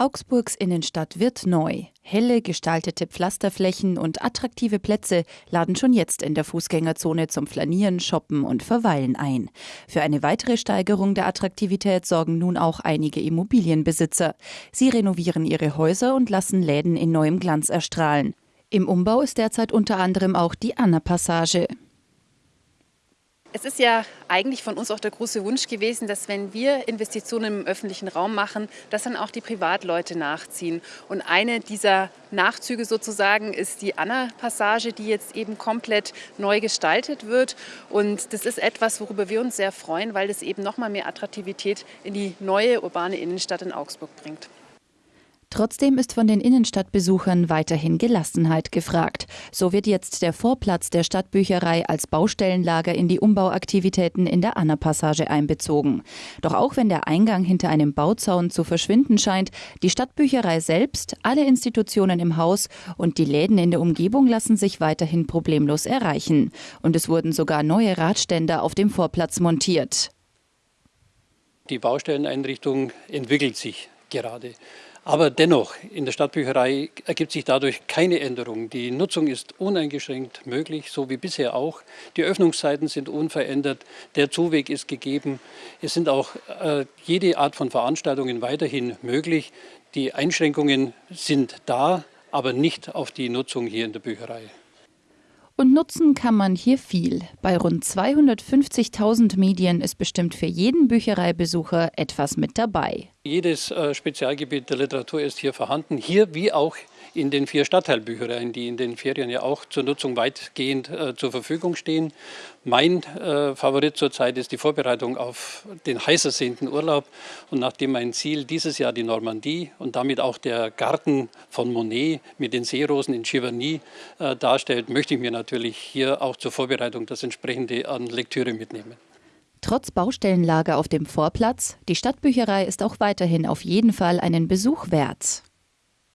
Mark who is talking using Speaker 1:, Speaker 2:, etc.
Speaker 1: Augsburgs Innenstadt wird neu. Helle gestaltete Pflasterflächen und attraktive Plätze laden schon jetzt in der Fußgängerzone zum Flanieren, Shoppen und Verweilen ein. Für eine weitere Steigerung der Attraktivität sorgen nun auch einige Immobilienbesitzer. Sie renovieren ihre Häuser und lassen Läden in neuem Glanz erstrahlen. Im Umbau ist derzeit unter anderem auch die Anna-Passage.
Speaker 2: Es ist ja eigentlich von uns auch der große Wunsch gewesen, dass wenn wir Investitionen im öffentlichen Raum machen, dass dann auch die Privatleute nachziehen. Und eine dieser Nachzüge sozusagen ist die Anna-Passage, die jetzt eben komplett neu gestaltet wird. Und das ist etwas, worüber wir uns sehr freuen, weil das eben nochmal mehr Attraktivität in die neue urbane Innenstadt in Augsburg bringt.
Speaker 1: Trotzdem ist von den Innenstadtbesuchern weiterhin Gelassenheit gefragt. So wird jetzt der Vorplatz der Stadtbücherei als Baustellenlager in die Umbauaktivitäten in der Anna-Passage einbezogen. Doch auch wenn der Eingang hinter einem Bauzaun zu verschwinden scheint, die Stadtbücherei selbst, alle Institutionen im Haus und die Läden in der Umgebung lassen sich weiterhin problemlos erreichen. Und es wurden sogar neue Radständer auf dem Vorplatz montiert.
Speaker 3: Die Baustelleneinrichtung entwickelt sich gerade. Aber dennoch, in der Stadtbücherei ergibt sich dadurch keine Änderung. Die Nutzung ist uneingeschränkt möglich, so wie bisher auch. Die Öffnungszeiten sind unverändert, der Zuweg ist gegeben. Es sind auch äh, jede Art von Veranstaltungen weiterhin möglich. Die Einschränkungen sind da, aber nicht auf die Nutzung hier in der Bücherei.
Speaker 1: Und nutzen kann man hier viel. Bei rund 250.000 Medien ist bestimmt für jeden Büchereibesucher etwas mit dabei.
Speaker 3: Jedes äh, Spezialgebiet der Literatur ist hier vorhanden, hier wie auch in den vier Stadtteilbüchereien, die in den Ferien ja auch zur Nutzung weitgehend äh, zur Verfügung stehen. Mein äh, Favorit zurzeit ist die Vorbereitung auf den heiß ersehnten Urlaub. Und nachdem mein Ziel dieses Jahr die Normandie und damit auch der Garten von Monet mit den Seerosen in Giverny äh, darstellt, möchte ich mir natürlich hier auch zur Vorbereitung das entsprechende an Lektüre mitnehmen.
Speaker 1: Trotz Baustellenlager auf dem Vorplatz, die Stadtbücherei ist auch weiterhin auf jeden Fall einen Besuch wert.